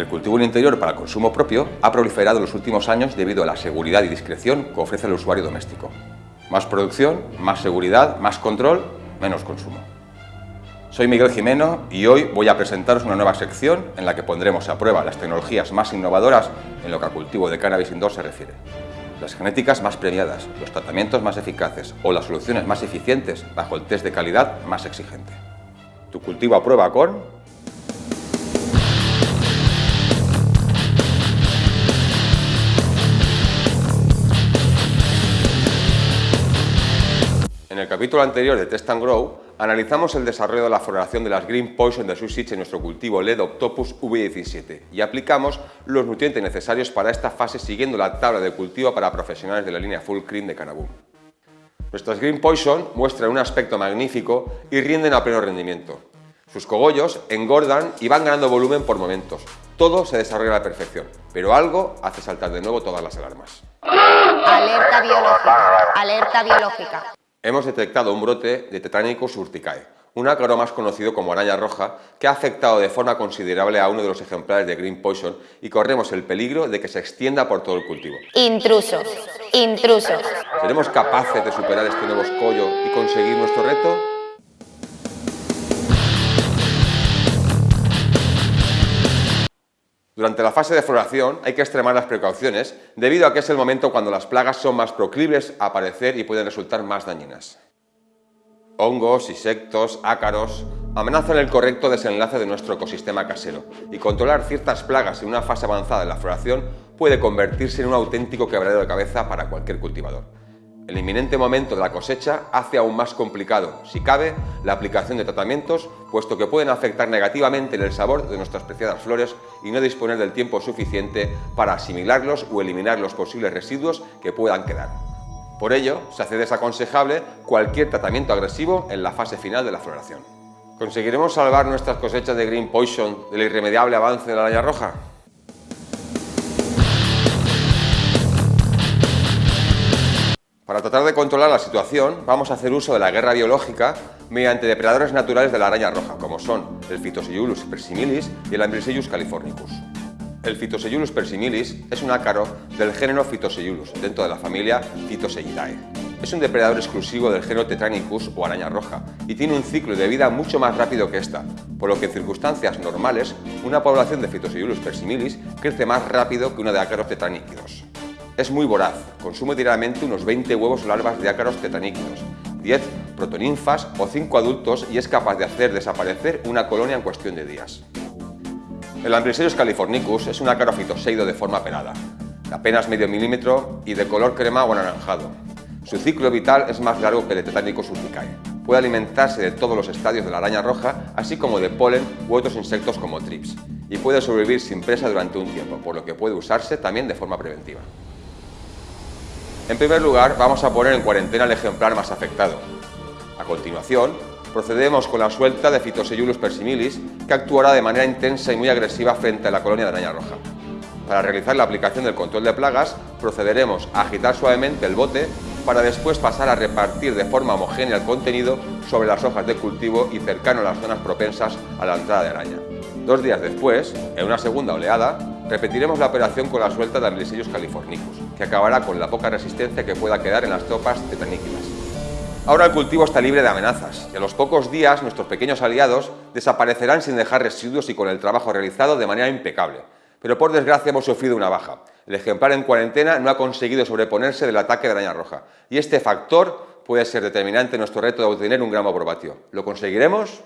El cultivo en interior para consumo propio ha proliferado en los últimos años debido a la seguridad y discreción que ofrece el usuario doméstico. Más producción, más seguridad, más control, menos consumo. Soy Miguel Jimeno y hoy voy a presentaros una nueva sección en la que pondremos a prueba las tecnologías más innovadoras en lo que al cultivo de cannabis indoor se refiere. Las genéticas más premiadas, los tratamientos más eficaces o las soluciones más eficientes bajo el test de calidad más exigente. Tu cultivo a prueba con capítulo anterior de Test and Grow, analizamos el desarrollo de la floración de las Green Poison de Susich en nuestro cultivo LED Octopus V17 y aplicamos los nutrientes necesarios para esta fase siguiendo la tabla de cultivo para profesionales de la línea Full Cream de Canaboom. Nuestras Green Poison muestran un aspecto magnífico y rinden a pleno rendimiento. Sus cogollos engordan y van ganando volumen por momentos. Todo se desarrolla a la perfección, pero algo hace saltar de nuevo todas las alarmas. Alerta biológica. Alerta biológica hemos detectado un brote de Tetranicus urticae, un ácaro más conocido como araña roja que ha afectado de forma considerable a uno de los ejemplares de Green Poison y corremos el peligro de que se extienda por todo el cultivo. Intrusos, intrusos. ¿Seremos capaces de superar este nuevo escollo y conseguir nuestro reto? Durante la fase de floración hay que extremar las precauciones debido a que es el momento cuando las plagas son más proclives a aparecer y pueden resultar más dañinas. Hongos, insectos, ácaros amenazan el correcto desenlace de nuestro ecosistema casero y controlar ciertas plagas en una fase avanzada de la floración puede convertirse en un auténtico quebradero de cabeza para cualquier cultivador. El inminente momento de la cosecha hace aún más complicado, si cabe, la aplicación de tratamientos, puesto que pueden afectar negativamente el sabor de nuestras preciadas flores y no disponer del tiempo suficiente para asimilarlos o eliminar los posibles residuos que puedan quedar. Por ello, se hace desaconsejable cualquier tratamiento agresivo en la fase final de la floración. ¿Conseguiremos salvar nuestras cosechas de Green Poison del irremediable avance de la araña roja? Para tratar de controlar la situación, vamos a hacer uso de la guerra biológica mediante depredadores naturales de la araña roja, como son el Phytoseiulus persimilis y el Ambriseius californicus. El Phytoseiulus persimilis es un ácaro del género Phytoseiulus, dentro de la familia Phytoseidae. Es un depredador exclusivo del género Tetranicus o araña roja y tiene un ciclo de vida mucho más rápido que esta, por lo que en circunstancias normales una población de Phytoseiulus persimilis crece más rápido que una de ácaros tetraníquidos. Es muy voraz, consume diariamente unos 20 huevos larvas de ácaros tetaníquidos, 10 protoninfas o 5 adultos y es capaz de hacer desaparecer una colonia en cuestión de días. El Ambriserius californicus es un ácaro fitoseido de forma pelada, de apenas medio milímetro y de color crema o anaranjado. Su ciclo vital es más largo que el de Tetanicus urticae. Puede alimentarse de todos los estadios de la araña roja, así como de polen u otros insectos como trips, y puede sobrevivir sin presa durante un tiempo, por lo que puede usarse también de forma preventiva. En primer lugar, vamos a poner en cuarentena el ejemplar más afectado. A continuación, procedemos con la suelta de Phytoseiulus persimilis, que actuará de manera intensa y muy agresiva frente a la colonia de araña roja. Para realizar la aplicación del control de plagas, procederemos a agitar suavemente el bote para después pasar a repartir de forma homogénea el contenido sobre las hojas de cultivo y cercano a las zonas propensas a la entrada de araña. Dos días después, en una segunda oleada, repetiremos la operación con la suelta de Ambliserius californicus, que acabará con la poca resistencia que pueda quedar en las tropas tetaníquidas. Ahora el cultivo está libre de amenazas y a los pocos días nuestros pequeños aliados desaparecerán sin dejar residuos y con el trabajo realizado de manera impecable. Pero por desgracia hemos sufrido una baja. El ejemplar en cuarentena no ha conseguido sobreponerse del ataque de araña roja y este factor puede ser determinante en nuestro reto de obtener un gramo por vatio. ¿Lo conseguiremos?